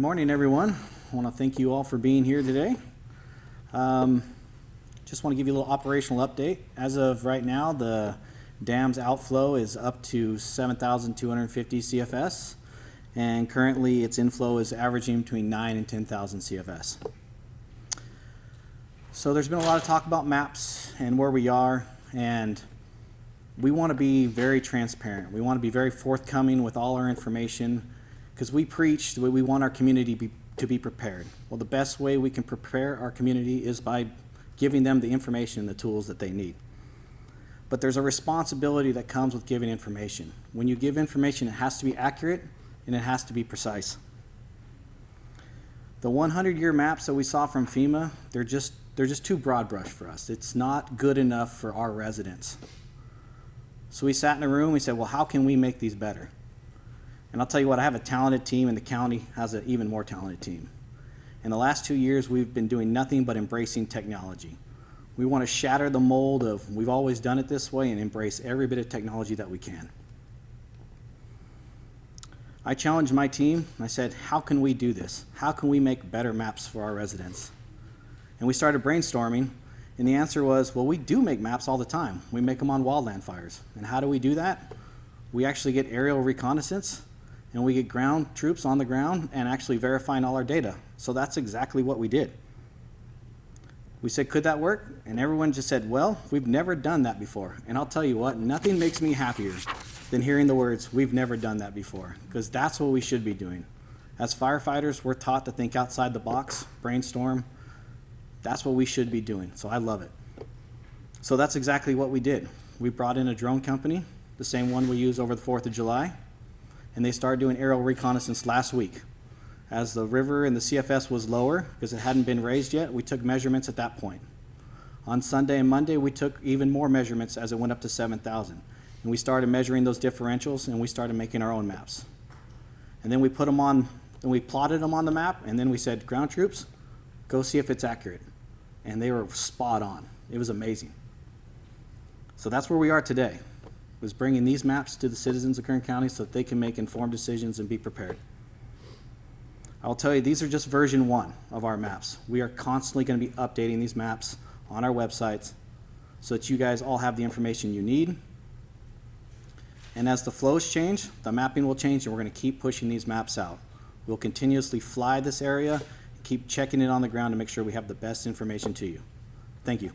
good morning, everyone. I want to thank you all for being here today. Um, just want to give you a little operational update. As of right now, the dam's outflow is up to 7,250 CFS, and currently its inflow is averaging between 9 and 10,000 CFS. So there's been a lot of talk about maps and where we are, and we want to be very transparent. We want to be very forthcoming with all our information because we preach that we want our community be, to be prepared. Well, the best way we can prepare our community is by giving them the information and the tools that they need. But there's a responsibility that comes with giving information. When you give information, it has to be accurate and it has to be precise. The 100-year maps that we saw from FEMA, they're just, they're just too broad brush for us. It's not good enough for our residents. So we sat in a room, we said, well, how can we make these better? And I'll tell you what, I have a talented team, and the county has an even more talented team. In the last two years, we've been doing nothing but embracing technology. We want to shatter the mold of we've always done it this way and embrace every bit of technology that we can. I challenged my team. I said, how can we do this? How can we make better maps for our residents? And we started brainstorming, and the answer was, well, we do make maps all the time. We make them on wildland fires. And how do we do that? We actually get aerial reconnaissance and we get ground troops on the ground and actually verifying all our data. So that's exactly what we did. We said, could that work? And everyone just said, well, we've never done that before. And I'll tell you what, nothing makes me happier than hearing the words, we've never done that before, because that's what we should be doing. As firefighters, we're taught to think outside the box, brainstorm. That's what we should be doing, so I love it. So that's exactly what we did. We brought in a drone company, the same one we use over the 4th of July and they started doing aerial reconnaissance last week. As the river and the CFS was lower, because it hadn't been raised yet, we took measurements at that point. On Sunday and Monday, we took even more measurements as it went up to 7,000. And we started measuring those differentials and we started making our own maps. And then we put them on, and we plotted them on the map, and then we said, ground troops, go see if it's accurate. And they were spot on. It was amazing. So that's where we are today was bringing these maps to the citizens of Kern County so that they can make informed decisions and be prepared. I'll tell you, these are just version one of our maps. We are constantly going to be updating these maps on our websites so that you guys all have the information you need. And as the flows change, the mapping will change and we're going to keep pushing these maps out. We'll continuously fly this area, and keep checking it on the ground to make sure we have the best information to you. Thank you.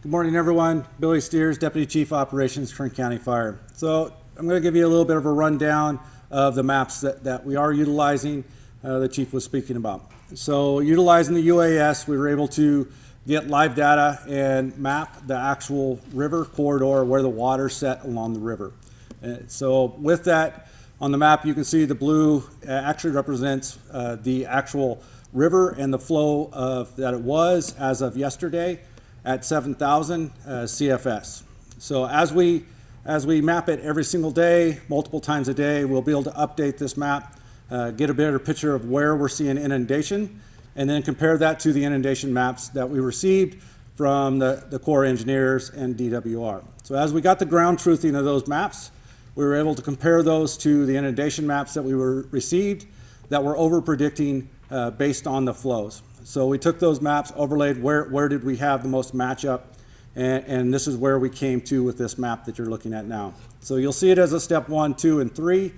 Good morning, everyone. Billy Steers, Deputy Chief Operations, Kern County Fire. So I'm going to give you a little bit of a rundown of the maps that, that we are utilizing, uh, the Chief was speaking about. So utilizing the UAS, we were able to get live data and map the actual river corridor where the water set along the river. Uh, so with that, on the map, you can see the blue uh, actually represents uh, the actual river and the flow of that it was as of yesterday at 7,000 uh, CFS. So as we, as we map it every single day, multiple times a day, we'll be able to update this map, uh, get a better picture of where we're seeing inundation, and then compare that to the inundation maps that we received from the, the Corps engineers and DWR. So as we got the ground truthing of those maps, we were able to compare those to the inundation maps that we were received that were over predicting uh, based on the flows. So we took those maps, overlaid where, where did we have the most matchup, and, and this is where we came to with this map that you're looking at now. So you'll see it as a step one, two, and three.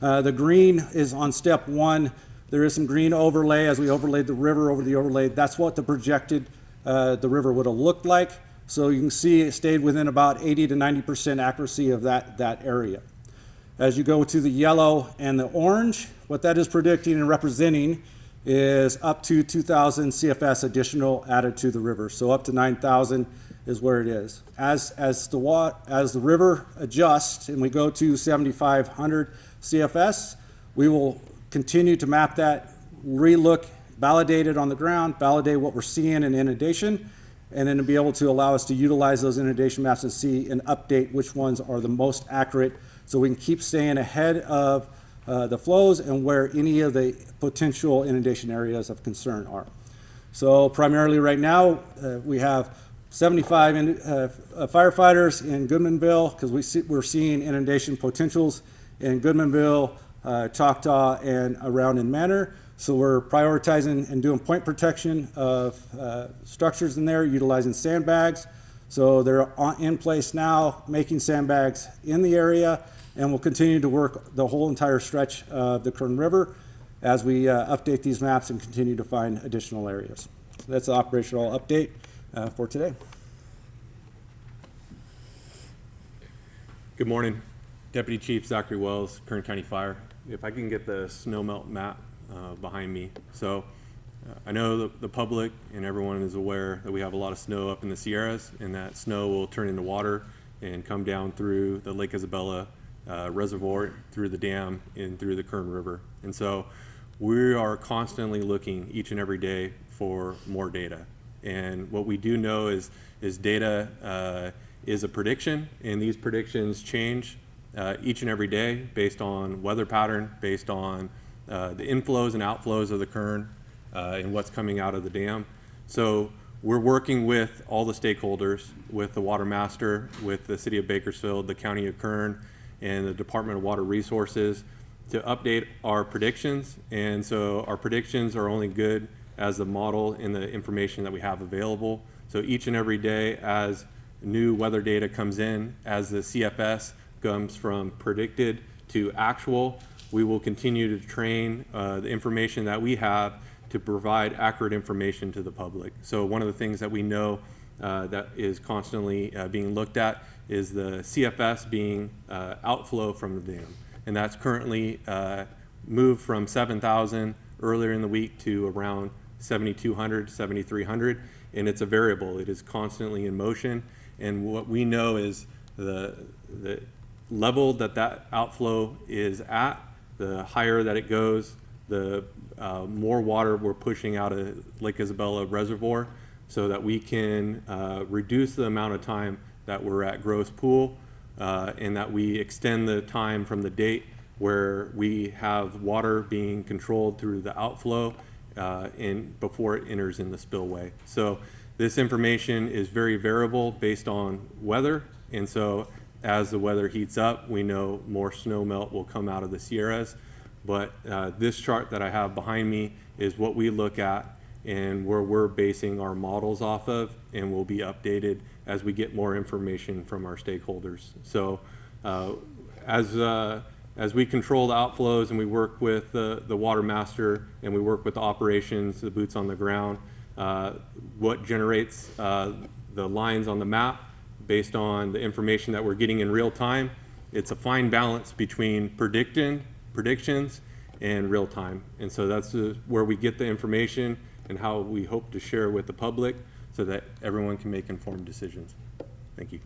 Uh, the green is on step one. There is some green overlay as we overlaid the river over the overlay. That's what the projected uh, the river would have looked like. So you can see it stayed within about 80 to 90% accuracy of that, that area. As you go to the yellow and the orange, what that is predicting and representing is up to 2,000 CFS additional added to the river. So up to 9,000 is where it is. As, as, the, as the river adjusts and we go to 7,500 CFS, we will continue to map that, relook, validate it on the ground, validate what we're seeing in inundation, and then to be able to allow us to utilize those inundation maps and see and update which ones are the most accurate so we can keep staying ahead of uh, the flows and where any of the potential inundation areas of concern are. So primarily right now, uh, we have 75 in, uh, uh firefighters in Goodmanville because we see, we're seeing inundation potentials in Goodmanville, uh, Choctaw, and around in Manor. So we're prioritizing and doing point protection of uh, structures in there, utilizing sandbags. So they're on- in place now, making sandbags in the area, and we'll continue to work the whole entire stretch of the Kern River as we uh, update these maps and continue to find additional areas. That's the operational update uh, for today. Good morning. Deputy Chief Zachary Wells, Kern County Fire. If I can get the snow melt map uh, behind me. So uh, I know the, the public and everyone is aware that we have a lot of snow up in the Sierras and that snow will turn into water and come down through the Lake Isabella uh, Reservoir, through the dam, and through the Kern River. And so we are constantly looking each and every day for more data. And what we do know is, is data uh, is a prediction, and these predictions change uh, each and every day based on weather pattern, based on uh, the inflows and outflows of the Kern, uh, and what's coming out of the dam. So we're working with all the stakeholders, with the water master, with the city of Bakersfield, the county of Kern, and the Department of Water Resources to update our predictions. And so our predictions are only good as the model and the information that we have available. So each and every day as new weather data comes in, as the CFS comes from predicted to actual, we will continue to train uh, the information that we have to provide accurate information to the public. So one of the things that we know that is constantly uh, being looked at is the CFS being uh, outflow from the dam. And that's currently uh, moved from 7,000 earlier in the week to around 7,200, 7,300. And it's a variable. It is constantly in motion. And what we know is the, the level that that outflow is at, the higher that it goes, the uh, more water we're pushing out of Lake Isabella Reservoir so that we can uh, reduce the amount of time that we're at gross pool uh, and that we extend the time from the date where we have water being controlled through the outflow uh, in, before it enters in the spillway. So this information is very variable based on weather. And so as the weather heats up, we know more snow melt will come out of the Sierras. But uh, this chart that I have behind me is what we look at and where we're basing our models off of and will be updated as we get more information from our stakeholders. So uh, as, uh, as we control the outflows and we work with the, the water master and we work with the operations, the boots on the ground, uh, what generates uh, the lines on the map based on the information that we're getting in real time. It's a fine balance between predicting, predictions and real time. And so that's uh, where we get the information and how we hope to share with the public so that everyone can make informed decisions. Thank you.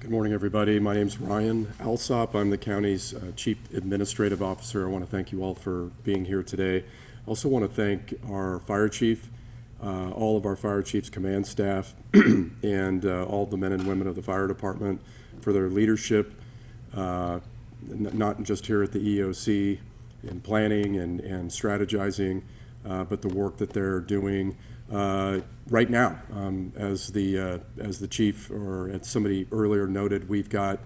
Good morning, everybody. My name is Ryan Alsop. I'm the county's uh, Chief Administrative Officer. I want to thank you all for being here today. I also want to thank our fire chief, uh, all of our fire chief's command staff, and uh, all the men and women of the fire department for their leadership, uh, not just here at the EOC in planning and, and strategizing, uh, but the work that they're doing uh, right now. Um, as the uh, as the chief or as somebody earlier noted, we've got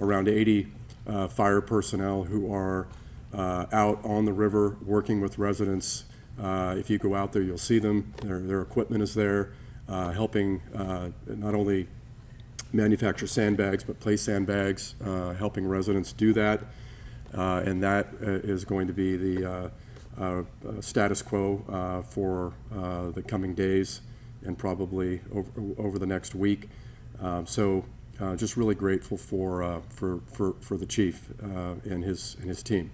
around 80 uh, fire personnel who are uh, out on the river working with residents. Uh, if you go out there, you'll see them. Their, their equipment is there, helping not only manufacture sandbags, but place sandbags, helping residents do that. Uh, And that uh, is going to be the uh, status quo for the coming days and probably over, over the next week. Um, So just really grateful for, for, for, for the chief and his, and his team.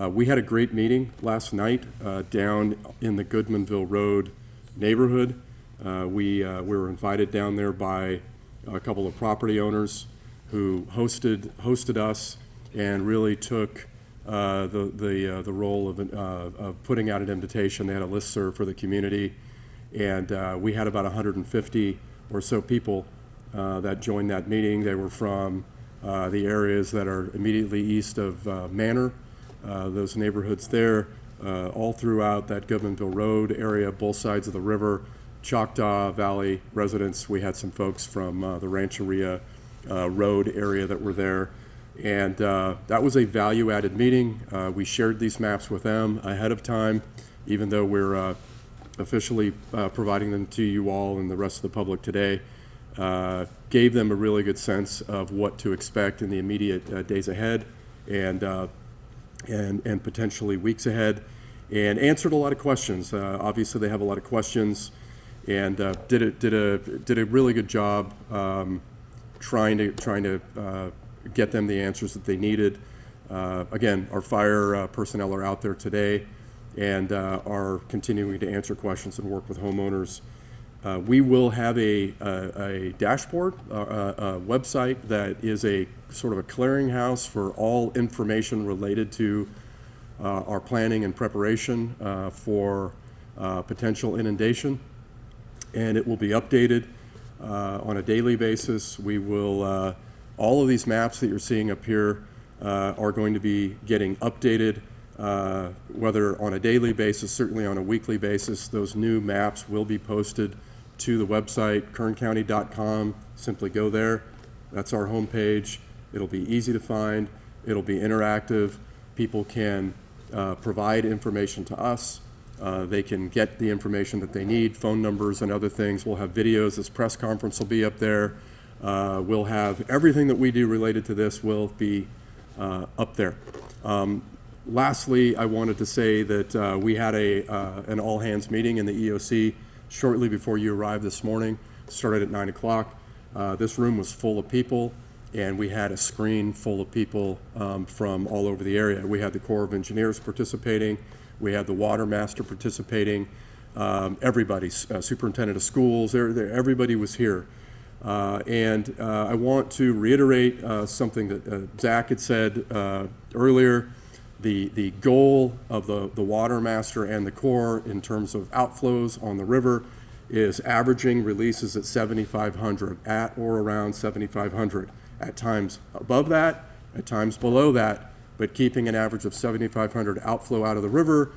Uh, We had a great meeting last night uh, down in the Goodmanville Road neighborhood. Uh, We, we were invited down there by a couple of property owners who hosted, hosted us and really took uh, the, the, uh, the role of, uh, of putting out an invitation. They had a listserv for the community, and uh, we had about 150 or so people uh, that joined that meeting. They were from the areas that are immediately east of Manor, those neighborhoods there, all throughout that Goodmanville Road area, both sides of the river, Choctaw Valley residents. We had some folks from the Rancheria road area that were there. And uh, that was a value-added meeting. Uh, We shared these maps with them ahead of time, even though we're uh, officially uh, providing them to you all and the rest of the public today. Uh, Gave them a really good sense of what to expect in the immediate uh, days ahead and, and, and potentially weeks ahead, and answered a lot of questions. Obviously, they have a lot of questions, and did a, did a, did a really good job um, trying to, trying to get them the answers that they needed. Uh, Again, our fire uh, personnel are out there today and uh, are continuing to answer questions and work with homeowners. Uh, We will have a, a a dashboard, uh, a, a website that is a sort of a clearinghouse for all information related to uh, our planning and preparation uh, for uh, potential inundation and it will be updated uh, on a daily basis. We will, uh, all of these maps that you're seeing up here uh, are going to be getting updated, uh, whether on a daily basis, certainly on a weekly basis. Those new maps will be posted to the website, kerncounty.com. Simply go there. That's our homepage. It'll be easy to find. It'll be interactive. People can uh, provide information to us. Uh, They can get the information that they need, phone numbers and other things. We'll have videos. This press conference will be up there. Uh, We'll have, everything that we do related to this will be uh, up there. Um, Lastly, I wanted to say that uh, we had a, uh, an all-hands meeting in the EOC shortly before you arrived this morning, started at 9 o'clock. Uh, This room was full of people, and we had a screen full of people um, from all over the area. We had the Corps of Engineers participating, we had the Water Master participating, um, everybody, uh, Superintendent of Schools, everybody was here. Uh, And uh, I want to reiterate uh, something that uh, Zach had said uh, earlier. The, the goal of the, the Water Master and the Corps in terms of outflows on the river is averaging releases at 7,500, at or around 7,500. At times above that, at times below that, but keeping an average of 7,500 outflow out of the river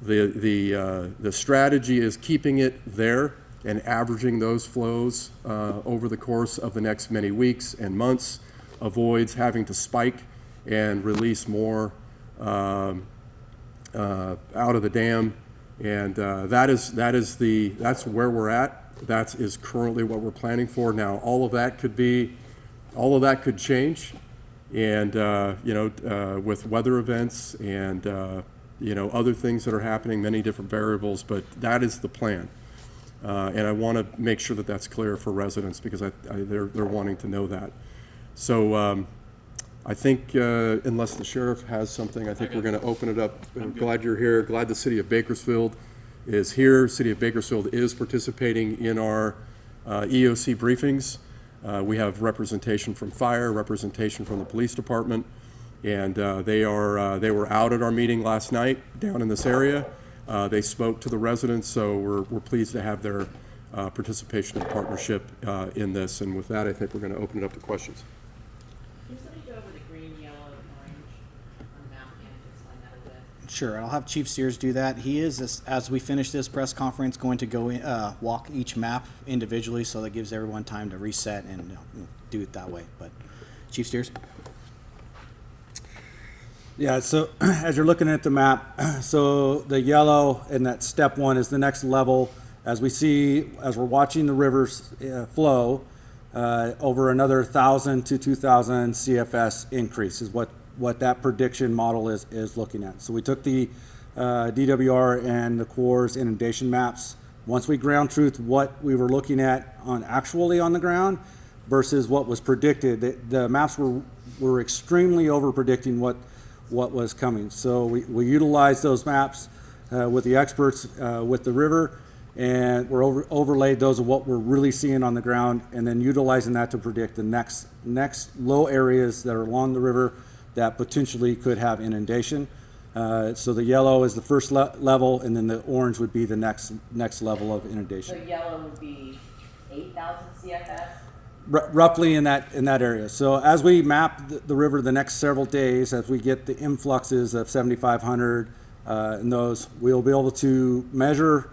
the, the, the strategy is keeping it there and averaging those flows uh, over the course of the next many weeks and months, avoids having to spike and release more um, uh, out of the dam. And uh, that is, that is the, that's where we're at. That is currently what we're planning for. Now, all of that could be, all of that could change. And, uh, you know, uh, with weather events and, uh, you know, other things that are happening, many different variables, but that is the plan. Uh, And I want to make sure that that's clear for residents because I, I- they're, they're wanting to know that. So um, I think uh, unless the sheriff has something, I think we're going to open it up. I'm glad you're here. Glad the city of Bakersfield is here. City of Bakersfield is participating in our uh, EOC briefings. Uh, We have representation from fire, representation from the police department, and uh, they are, uh, they were out at our meeting last night down in this area. Uh, They spoke to the residents, so we're, we're pleased to have their uh, participation and partnership uh, in this. And with that, I think we're going to open it up to questions. Can somebody go over the green, yellow, and orange on the and explain that a bit? Sure, I'll have Chief Steers do that. He is, as- as we finish this press conference, going to go, in- uh, walk each map individually, so that gives everyone time to reset and you know, do it that way. But Chief Steers? Yeah, so as you're looking at the map, so the yellow in that step one is the next level. As we see, as we're watching the rivers uh, flow, uh, over another thousand to two thousand CFS increase is what, what that prediction model is, is looking at. So we took the uh, DWR and the Corps inundation maps. Once we ground truth what we were looking at on actually on the ground versus what was predicted, the, the maps were, were extremely over predicting what, what was coming. So we, we utilized those maps uh, with the experts uh, with the river, and we're over, overlaid those of what we're really seeing on the ground, and then utilizing that to predict the next next low areas that are along the river that potentially could have inundation. Uh, so the yellow is the first le- level, and then the orange would be the next next level of inundation. So yellow would be eight thousand CFS? Roughly in that in that area. So as we map the, the river the next several days, as we get the influxes of 7,500 uh, and those, we'll be able to measure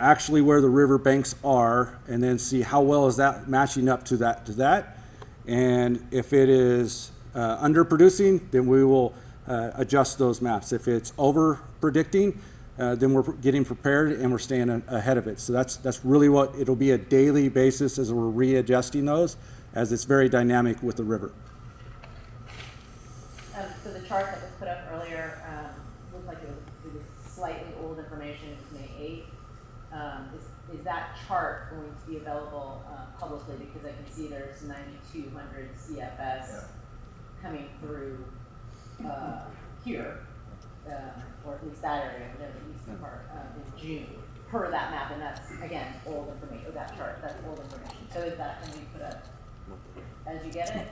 actually where the river banks are, and then see how well is that matching up to that to that, And if it is uh, underproducing, then we will uh, adjust those maps. If it's over predicting, uh, then we're getting prepared and we're staying ahead of it. So that's, that's really what, it'll be a daily basis as we're readjusting those, as it's very dynamic with the river. Um, so the chart that was put up earlier, um, looked like it was, it was slightly old information, it was May eighth. Um, is, is that chart going to be available, uh, publicly, because I can see there's ninety-two hundred CFS coming through, uh, here, um, or at least that area, whatever the eastern part, um, in June, per that map, and that's, again, old information, or that chart, that's old information, so is that gonna be put up as you get it?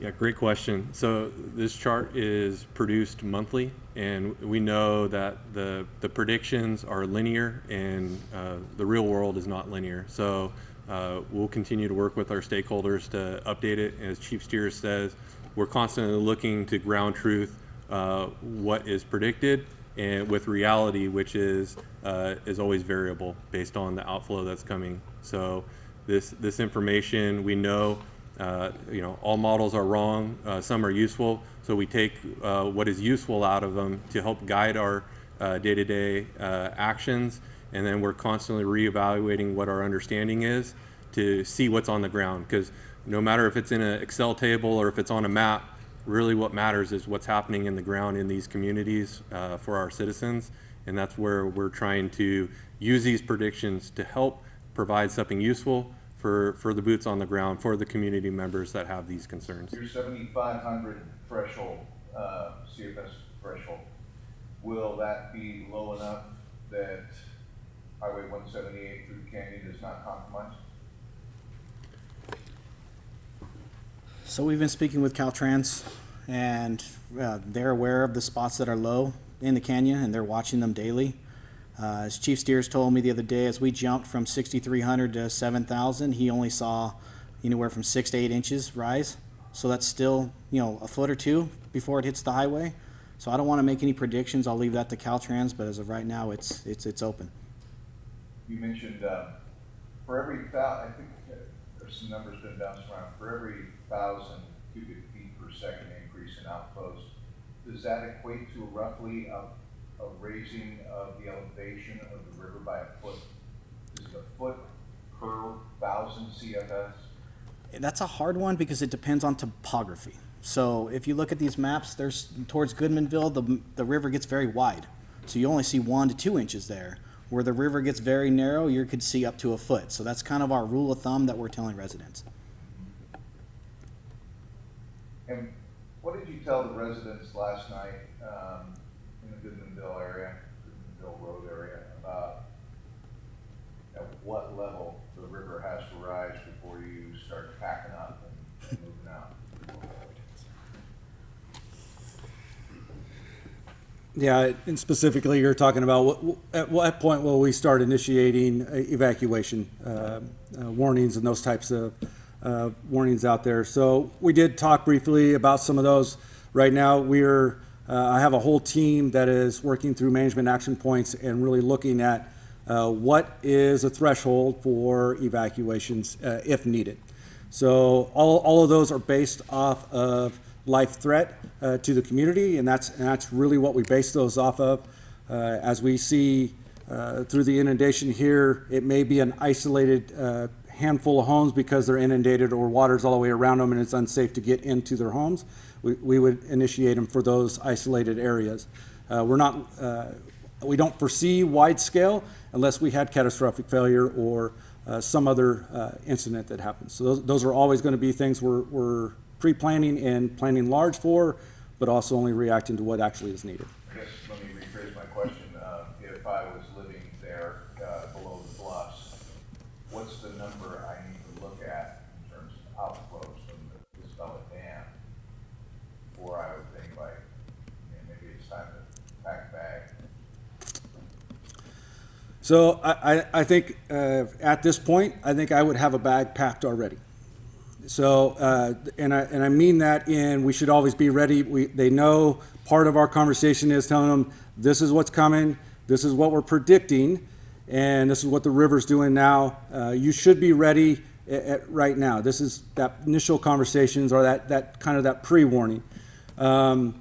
Yeah, great question. So this chart is produced monthly, and we know that the, the predictions are linear, and uh, the real world is not linear. So uh, we'll continue to work with our stakeholders to update it. As Chief Steers says, we're constantly looking to ground truth uh, what is predicted and with reality, which is uh, is always variable based on the outflow that's coming. So this this information we know uh, you know, all models are wrong, uh, some are useful, so we take uh, what is useful out of them to help guide our uh, day-to-day uh, actions, and then we're constantly reevaluating what our understanding is to see what's on the ground, because no matter if it's in an Excel table or if it's on a map, really what matters is what's happening in the ground in these communities uh, for our citizens, and that's where we're trying to use these predictions to help provide something useful for, for the boots on the ground, for the community members that have these concerns. Your seventy-five hundred threshold, uh, CFS threshold, will that be low enough that Highway one seventy-eight through the canyon is not compromised? So we've been speaking with Caltrans, and uh, they're aware of the spots that are low in the canyon, and they're watching them daily. Uh, as Chief Steers told me the other day, as we jumped from 6,300 to 7,000, he only saw anywhere from six to eight inches rise. So that's still, you know, a foot or two before it hits the highway. So I don't want to make any predictions. I'll leave that to Caltrans, but as of right now, it's it's it's open. You mentioned, uh, for every thou, I think there's some numbers been bounced around, for every thousand cubic feet per second increase in outflows, does that equate to roughly a, a raising of the elevation of the river by a foot? Is it a foot per thousand CFS? That's a hard one because it depends on topography. So if you look at these maps, there's towards Goodmanville, the, the river gets very wide. So you only see one to two inches there. Where the river gets very narrow, you could see up to a foot. So that's kind of our rule of thumb that we're telling residents. And what did you tell the residents last night, um, in the Goodmanville area, Goodmanville Road area, about at what level the river has to rise before you start packing up and moving out? Yeah, and specifically, you're talking about what, at what point will we start initiating evacuation uh, uh, warnings and those types of uh, warnings out there? So we did talk briefly about some of those. Right now, we're uh, I have a whole team that is working through management action points and really looking at uh, what is a threshold for evacuations uh, if needed. So all, all of those are based off of life threat uh, to the community, and that's, and that's really what we base those off of. Uh, as we see uh, through the inundation here, it may be an isolated handful of homes because they're inundated or water's all the way around them and it's unsafe to get into their homes. We, we would initiate them for those isolated areas. Uh, we're not, uh, we don't foresee wide scale unless we had catastrophic failure or uh, some other uh, incident that happens. So those, those are always going to be things we're, we're pre-planning and planning large for, but also only reacting to what actually is needed. I guess, let me rephrase my question, uh, if I was living there, uh, below the bluffs, what's the number I need to look at in terms of outflows from the Isabella Dam? Before I would think like, you know, maybe it's time to pack a bag. So I, I, I think uh, at this point, I think I would have a bag packed already. So, uh, and I, and I mean that in, we should always be ready. We, they know part of our conversation is telling them, this is what's coming, this is what we're predicting, and this is what the river's doing now. Uh, you should be ready at, at right now. This is that initial conversations or that, that kind of that pre-warning. Um,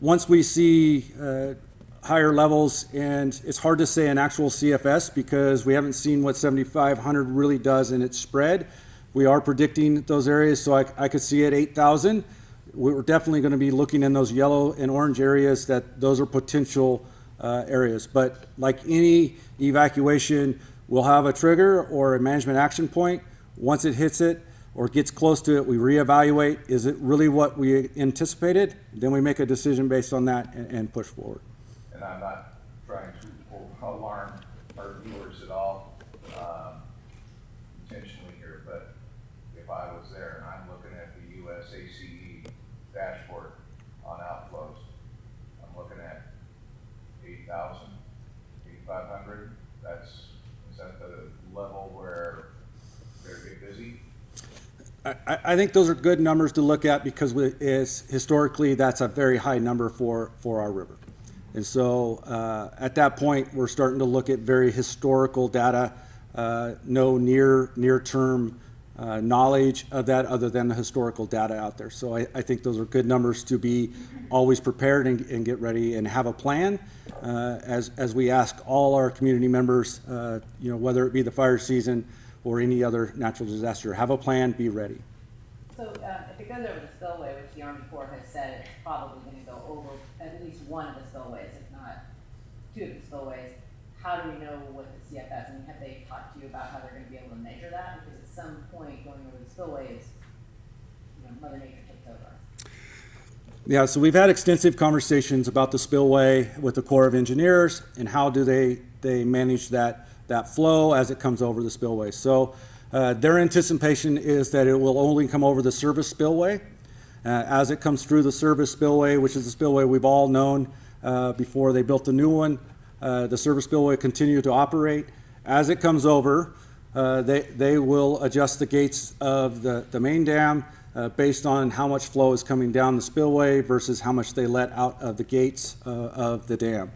once we see uh, higher levels, and it's hard to say an actual CFS because we haven't seen what 7,500 really does in its spread. We are predicting those areas, so I, I could see at 8,000. We're definitely going to be looking in those yellow and orange areas that those are potential uh, areas. But like any evacuation, we'll have a trigger or a management action point. Once it hits it or gets close to it, we reevaluate. Is it really what we anticipated? Then we make a decision based on that and, and push forward. And I'm not trying to alarm our viewers at all, um, intentionally here, but if I was there and I'm looking at the USACE dashboard on outflows, I'm looking at 8,000, 8,500. that's, is that the level where they're busy? I, I- I think those are good numbers to look at because is, historically, that's a very high number for, for our river. And so, uh, at that point, we're starting to look at very historical data, uh, no near, near-term, uh, knowledge of that other than the historical data out there. So I, I think those are good numbers to be always prepared and, and get ready and have a plan, uh, as, as we ask all our community members, uh, you know, whether it be the fire season or any other natural disaster, have a plan, be ready. So, um, if it goes over the spillway, which the Army Corps has said it's probably gonna go over at least one of the of the spillways, how do we know what the CFS, mean, have they talked to you about how they're gonna be able to measure that? Because at some point, going over the spillways, you know, Mother Nature takes over. Yeah, so we've had extensive conversations about the spillway with the Corps of Engineers and how do they, they manage that, that flow as it comes over the spillway. So uh, their anticipation is that it will only come over the service spillway. Uh, as it comes through the service spillway, which is the spillway we've all known uh, before they built the new one, uh, the service spillway continue to operate. As it comes over, uh, they, they will adjust the gates of the, the main dam uh, based on how much flow is coming down the spillway versus how much they let out of the gates uh, of the dam.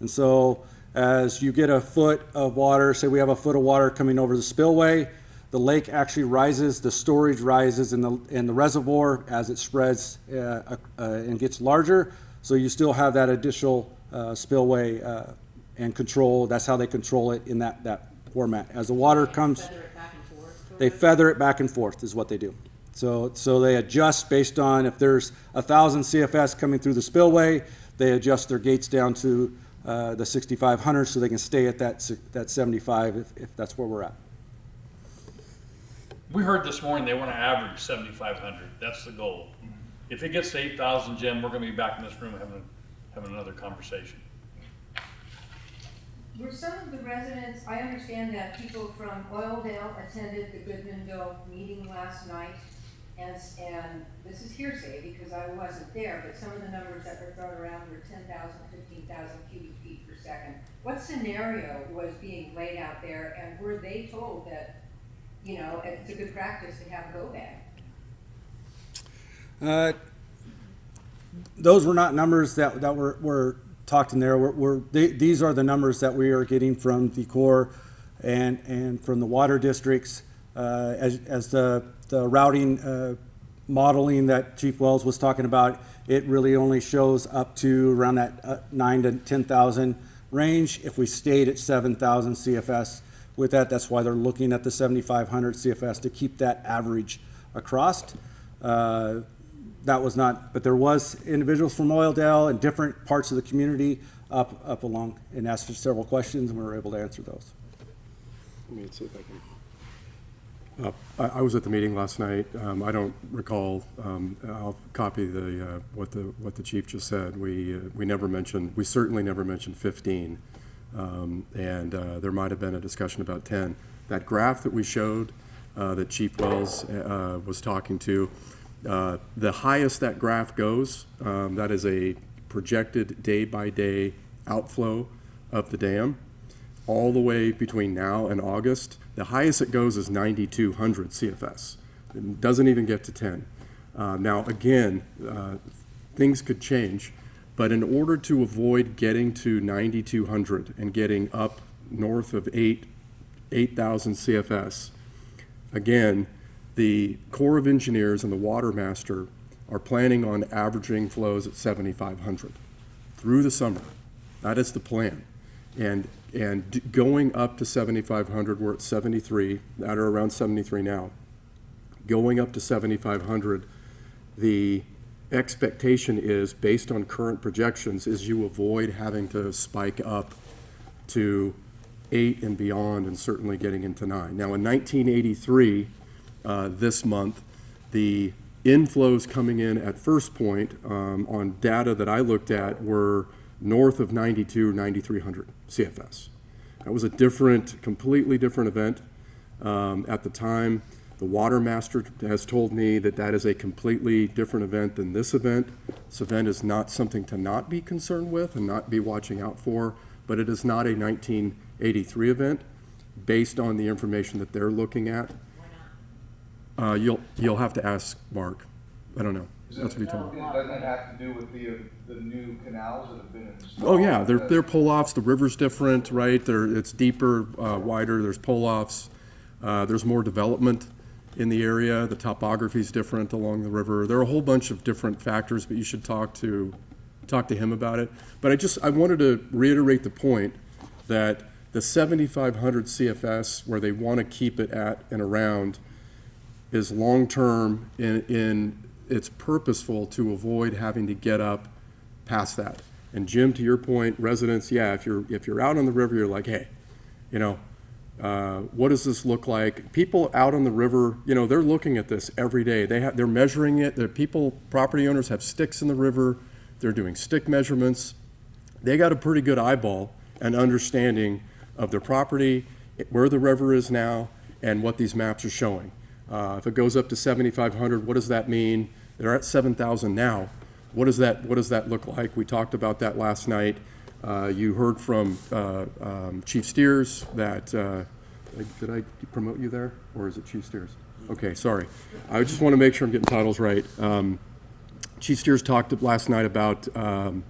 And so as you get a foot of water, say we have a foot of water coming over the spillway, the lake actually rises, the storage rises in the, in the reservoir as it spreads uh, uh, and gets larger. So you still have that additional uh, spillway uh, and control. That's how they control it in that, that format. As the water comes. Feather it back and forth? They of? feather it back and forth is what they do. So, so they adjust based on if there's a thousand CFS coming through the spillway, they adjust their gates down to uh, the 6,500 so they can stay at that, si- that 75 if, if that's where we're at. We heard this morning they want to average seventy-five hundred. That's the goal. If it gets to eight thousand, Jim, we're gonna be back in this room having, having another conversation. Were some of the residents, I understand that people from Oildale attended the Goodmanville meeting last night. And, and this is hearsay because I wasn't there, but some of the numbers that were thrown around were 10,000, 15,000 cubic feet per second. What scenario was being laid out there and were they told that, you know, it's a good practice to have go bag? Uh, Those were not numbers that, that were, were talked in there. We're, we're, they- these are the numbers that we are getting from the Corps and, and from the water districts. Uh, As, as the, the routing uh, modeling that Chief Wells was talking about, it really only shows up to around that uh, nine to 10,000 range. If we stayed at 7,000 CFS with that, that's why they're looking at the 7,500 CFS to keep that average across. Uh, that was not, but there was individuals from Oildale and different parts of the community up, up along and asked several questions and we were able to answer those. Let me see if I can. Uh, I, I was at the meeting last night. Um, I don't recall, um, I'll copy the, uh, what the, what the chief just said. We, uh, we never mentioned, we certainly never mentioned fifteen. Um, and, uh, there might have been a discussion about ten. That graph that we showed, uh, that Chief Wells, uh, was talking to, uh, the highest that graph goes, um, that is a projected day-by-day outflow of the dam all the way between now and August. The highest it goes is 9,200 CFS. It doesn't even get to 10. Uh, now, again, uh, things could change, but in order to avoid getting to 9,200 and getting up north of 8, 8,000 CFS, again, the Corps of Engineers and the Water Master are planning on averaging flows at 7,500 through the summer. That is the plan. And, and going up to 7,500, we're at 73, that are around 73 now. Going up to 7,500, the expectation is, based on current projections, is you avoid having to spike up to eight and beyond, and certainly getting into nine. Now, in 1983, uh, this month, the inflows coming in at First Point um, on data that I looked at were north of 92, 9,300 CFS. That was a different, completely different event um, at the time. The Water Master has told me that that is a completely different event than this event. This event is not something to not be concerned with and not be watching out for, but it is not a 1983 event based on the information that they're looking at. Uh, you'll, you'll have to ask Mark. I don't know. Is That's what he told me. Doesn't it have to do with the, uh, the new canals that have been installed? Oh, yeah, they're, they're pull-offs, the river's different, right? They're, it's deeper, uh, wider, there's pull-offs. Uh, there's more development in the area, the topography's different along the river. There are a whole bunch of different factors, but you should talk to, talk to him about it. But I just, I wanted to reiterate the point that the seventy-five hundred CFS, where they want to keep it at and around, is long-term in, it's purposeful to avoid having to get up past that. And Jim, to your point, residents, yeah, if you're, if you're out on the river, you're like, hey, you know, uh, what does this look like? People out on the river, you know, they're looking at this every day. They have, they're measuring it. The people, property owners have sticks in the river. They're doing stick measurements. They got a pretty good eyeball and understanding of their property, where the river is now, and what these maps are showing. Uh, if it goes up to 7,500, what does that mean? They're at 7,000 now. What does that, what does that look like? We talked about that last night. Uh, you heard from, uh, um, Chief Steers that, uh, did I promote you there, or is it Chief Steers? Okay, sorry. I just want to make sure I'm getting titles right. Um, Chief Steers talked last night about, um,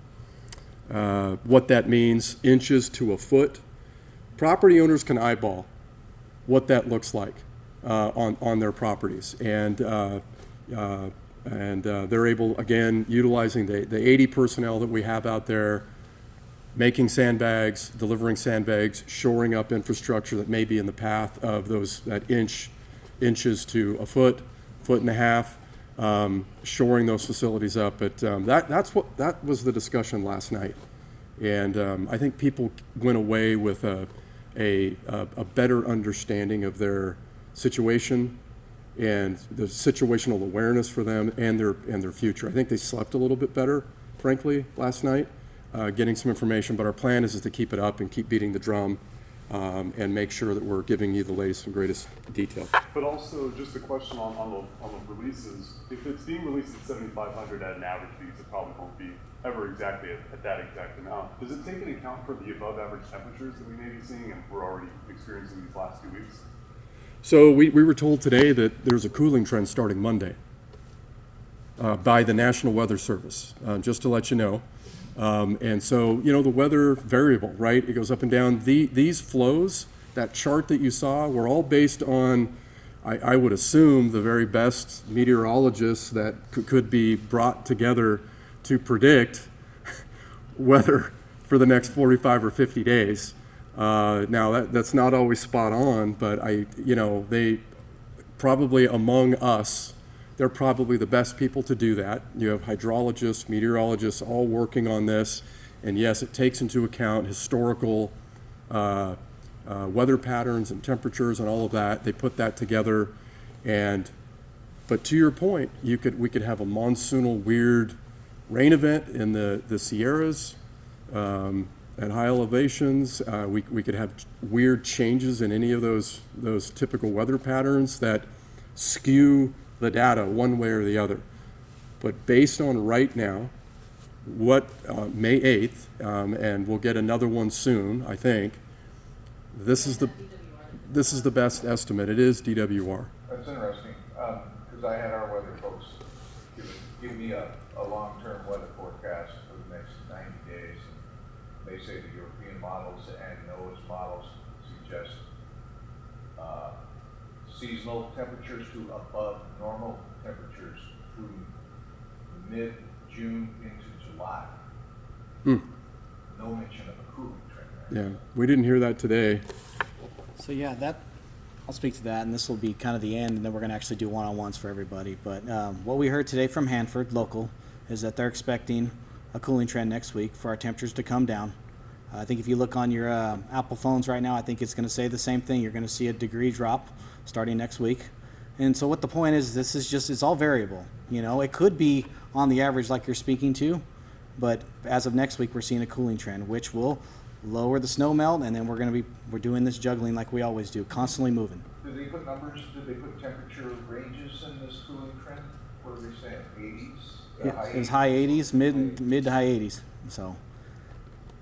uh, what that means, inches to a foot. Property owners can eyeball what that looks like on, on their properties. And, uh, uh, and uh, they're able, again, utilizing the, the 80 personnel that we have out there, making sandbags, delivering sandbags, shoring up infrastructure that may be in the path of those, that inch, inches to a foot, foot and a half, um, shoring those facilities up. But um, that, that's what, that was the discussion last night. And um, I think people went away with a, a a better understanding of their situation and the situational awareness for them and their, and their future. I think they slept a little bit better, frankly, last night, uh, getting some information. But our plan is, is to keep it up and keep beating the drum um, and make sure that we're giving you the latest and greatest detail. But also, just a question on, on the, on the releases, if it's being released at seventy-five hundred at an average fee, it probably won't be ever exactly at, at that exact amount. Does it take into account for the above average temperatures that we may be seeing and we're already experiencing these last few weeks? So we, we were told today that there's a cooling trend starting Monday uh, by the National Weather Service, uh, just to let you know. Um, and so, you know, the weather variable, right? It goes up and down. The, these flows, that chart that you saw, were all based on, I, I would assume, the very best meteorologists that could, could be brought together to predict weather for the next 45 or 50 days. Uh, now, that, that's not always spot on, but I, you know, they probably among us, they're probably the best people to do that. You have hydrologists, meteorologists all working on this. And yes, it takes into account historical uh, uh, weather patterns and temperatures and all of that. They put that together. And, but to your point, you could, we could have a monsoonal weird rain event in the, the Sierras um, at high elevations. Uh, we, we could have weird changes in any of those, those typical weather patterns that skew the data one way or the other. But based on right now, what, uh, May 8th, um, and we'll get another one soon, I think, this is the, this is the best estimate. It is DWR. That's interesting, because I had our weather folks give, it- give me a, a long-term weather forecast for the next ninety days. and They say the European models and NOAA's models suggest, uh, seasonal temperatures to above normal temperatures through mid-June into July. Hmm. No mention of a cooling trend there. Yeah, we didn't hear that today. So yeah, that, I'll speak to that, and this will be kind of the end, and then we're gonna actually do one-on-ones for everybody. But, um, what we heard today from Hanford, local, is that they're expecting a cooling trend next week for our temperatures to come down. I think if you look on your, uh, Apple phones right now, I think it's gonna say the same thing. You're gonna see a degree drop starting next week. And so what the point is, this is just, it's all variable, you know? It could be on the average like you're speaking to, but as of next week, we're seeing a cooling trend, which will lower the snow melt, and then we're gonna be, we're doing this juggling like we always do, constantly moving. Did they put numbers, did they put temperature ranges in this cooling trend? What are they saying, eighties? Yeah, It was high 80s, mid mid to high 80s. So,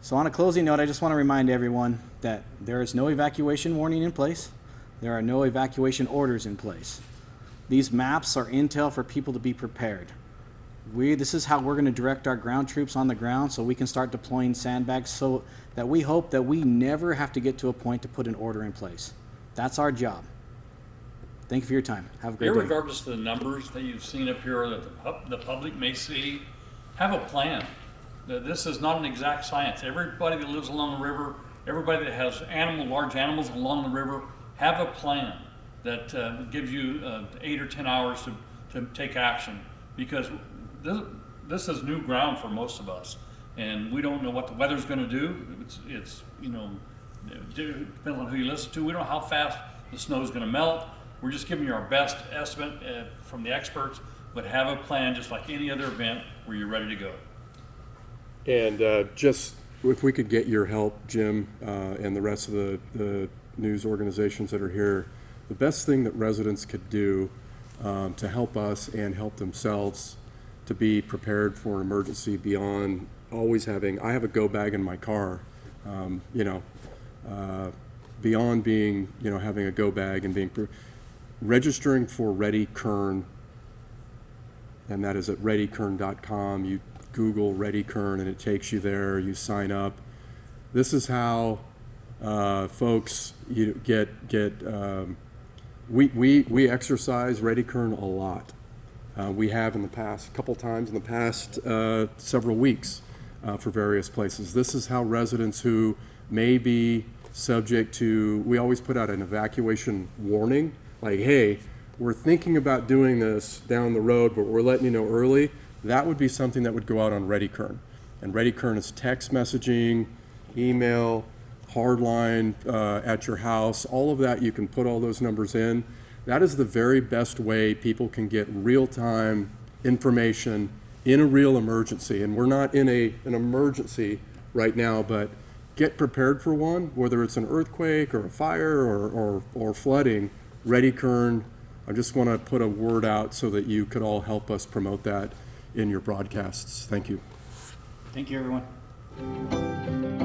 so on a closing note, I just want to remind everyone that there is no evacuation warning in place. There are no evacuation orders in place. These maps are intel for people to be prepared. We, this is how we're going to direct our ground troops on the ground so we can start deploying sandbags so that we hope that we never have to get to a point to put an order in place. That's our job. Thank you for your time. Have a great day. Irregardless of the numbers that you've seen up here, that the pub, the public may see, have a plan. This is not an exact science. Everybody that lives along the river, everybody that has animal, large animals along the river, have a plan that, uh, gives you, uh, eight or ten hours to, to take action. Because this, this is new ground for most of us, and we don't know what the weather's gonna do. It's, it's, you know, depending on who you listen to, we don't know how fast the snow's gonna melt. We're just giving you our best estimate uh, from the experts, but have a plan, just like any other event, where you're ready to go. And uh, just, if we could get your help, Jim, uh, and the rest of the, the news organizations that are here, the best thing that residents could do um, to help us and help themselves to be prepared for an emergency beyond always having, I have a go bag in my car, um, you know, uh, beyond being, you know, having a go bag and being, registering for Ready Kern and that is at readykern.com. You Google Ready Kern and it takes you there. You sign up. This is how uh, folks you get get. Um, we, we we exercise Ready Kern a lot. Uh, we have in the past, a couple times in the past uh, several weeks uh, for various places. This is how residents who may be subject to, we always put out an evacuation warning, like, hey, we're thinking about doing this down the road, but we're letting you know early. That would be something that would go out on ReadyKern. And ReadyKern is text messaging, email, hardline uh, at your house, all of that, you can put all those numbers in. That is the very best way people can get real-time information in a real emergency. And we're not in a, an emergency right now, but get prepared for one, whether it's an earthquake or a fire or, or, or flooding. Ready Kern, I just want to put a word out so that you could all help us promote that in your broadcasts. Thank you. Thank you, everyone.